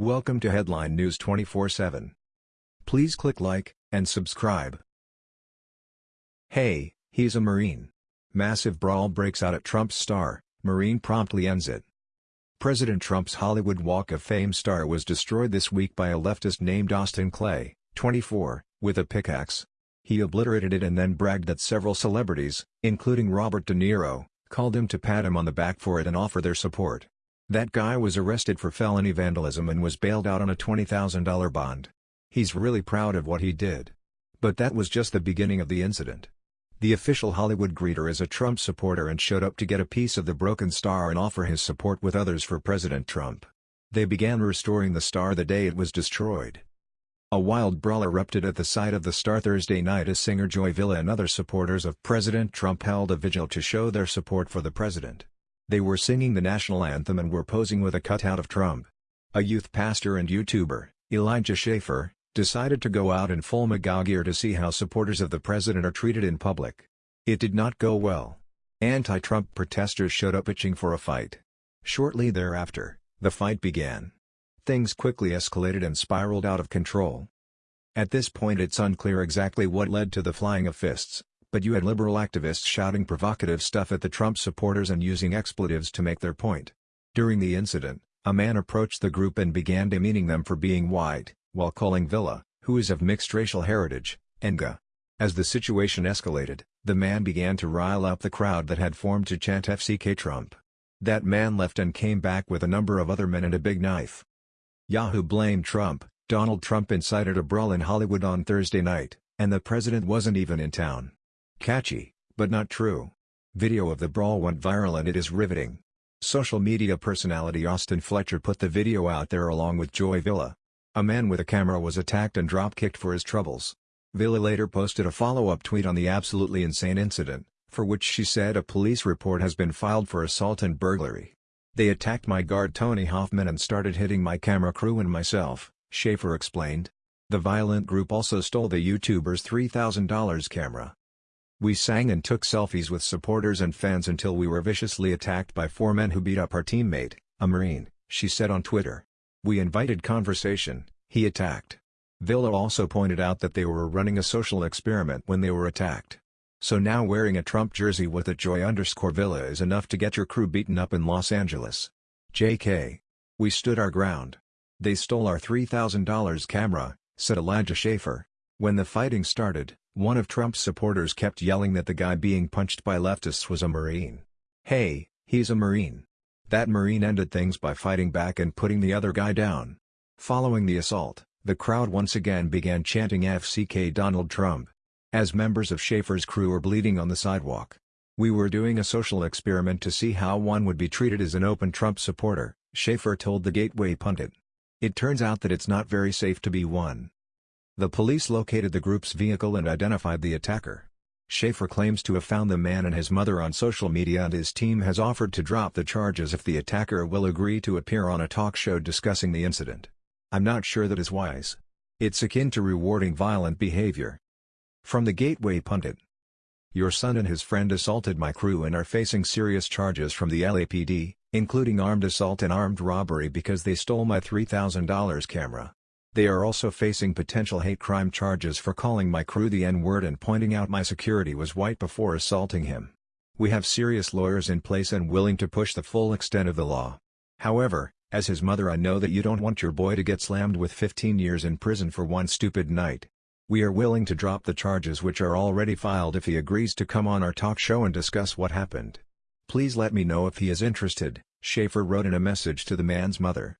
Welcome to Headline News 24/7. Please click like and subscribe. Hey, he's a Marine. Massive brawl breaks out at Trump's star, Marine promptly ends it. President Trump's Hollywood Walk of Fame star was destroyed this week by a leftist named Austin Clay, 24, with a pickaxe. He obliterated it and then bragged that several celebrities, including Robert De Niro, called him to pat him on the back for it and offer their support. That guy was arrested for felony vandalism and was bailed out on a $20,000 bond. He's really proud of what he did. But that was just the beginning of the incident. The official Hollywood greeter is a Trump supporter and showed up to get a piece of the broken star and offer his support with others for President Trump. They began restoring the star the day it was destroyed. A wild brawl erupted at the site of the star Thursday night as singer Joy Villa and other supporters of President Trump held a vigil to show their support for the president. They were singing the national anthem and were posing with a cutout of Trump. A youth pastor and YouTuber, Elijah Schaffer, decided to go out in full MAGA gear to see how supporters of the president are treated in public. It did not go well. Anti-Trump protesters showed up itching for a fight. Shortly thereafter, the fight began. Things quickly escalated and spiraled out of control. At this point it's unclear exactly what led to the flying of fists, but you had liberal activists shouting provocative stuff at the Trump supporters and using expletives to make their point. During the incident, a man approached the group and began demeaning them for being white, while calling Villa, who is of mixed racial heritage, Enga. As the situation escalated, the man began to rile up the crowd that had formed to chant FCK Trump. That man left and came back with a number of other men and a big knife. Yahoo blamed Trump, Donald Trump incited a brawl in Hollywood on Thursday night, and the president wasn't even in town. Catchy, but not true. Video of the brawl went viral and it is riveting. Social media personality Austen Fletcher put the video out there along with Joy Villa. A man with a camera was attacked and drop-kicked for his troubles. Villa later posted a follow-up tweet on the absolutely insane incident, for which she said a police report has been filed for assault and burglary. They attacked my guard Tony Hoffman and started hitting my camera crew and myself, Schaffer explained. The violent group also stole the YouTuber's $3,000 camera. We sang and took selfies with supporters and fans until we were viciously attacked by four men who beat up our teammate, a Marine, she said on Twitter. We invited conversation, he attacked. Villa also pointed out that they were running a social experiment when they were attacked. So now wearing a Trump jersey with a joy underscore Villa is enough to get your crew beaten up in Los Angeles. JK. We stood our ground. They stole our $3,000 camera, said Elijah Schaffer. When the fighting started, one of Trump's supporters kept yelling that the guy being punched by leftists was a Marine. Hey, he's a Marine. That Marine ended things by fighting back and putting the other guy down. Following the assault, the crowd once again began chanting FCK Donald Trump. As members of Schaffer's crew were bleeding on the sidewalk. We were doing a social experiment to see how one would be treated as an open Trump supporter, Schaffer told the Gateway pundit. It turns out that it's not very safe to be one. The police located the group's vehicle and identified the attacker. Schaffer claims to have found the man and his mother on social media and his team has offered to drop the charges if the attacker will agree to appear on a talk show discussing the incident. I'm not sure that is wise. It's akin to rewarding violent behavior. From the Gateway Pundit Your son and his friend assaulted my crew and are facing serious charges from the LAPD, including armed assault and armed robbery because they stole my $3,000 camera. They are also facing potential hate crime charges for calling my crew the N-word and pointing out my security was white before assaulting him. We have serious lawyers in place and willing to push the full extent of the law. However, as his mother I know that you don't want your boy to get slammed with 15 years in prison for one stupid night. We are willing to drop the charges which are already filed if he agrees to come on our talk show and discuss what happened. Please let me know if he is interested, Schaffer wrote in a message to the man's mother.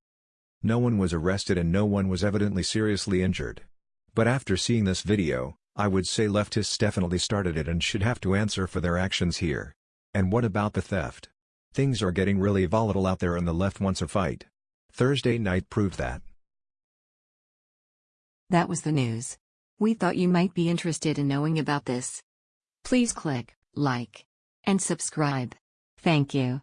No one was arrested and no one was evidently seriously injured. But after seeing this video, I would say leftists definitely started it and should have to answer for their actions here. And what about the theft? Things are getting really volatile out there and the left wants a fight. Thursday night proved that. That was the news. We thought you might be interested in knowing about this. Please click like and subscribe. Thank you.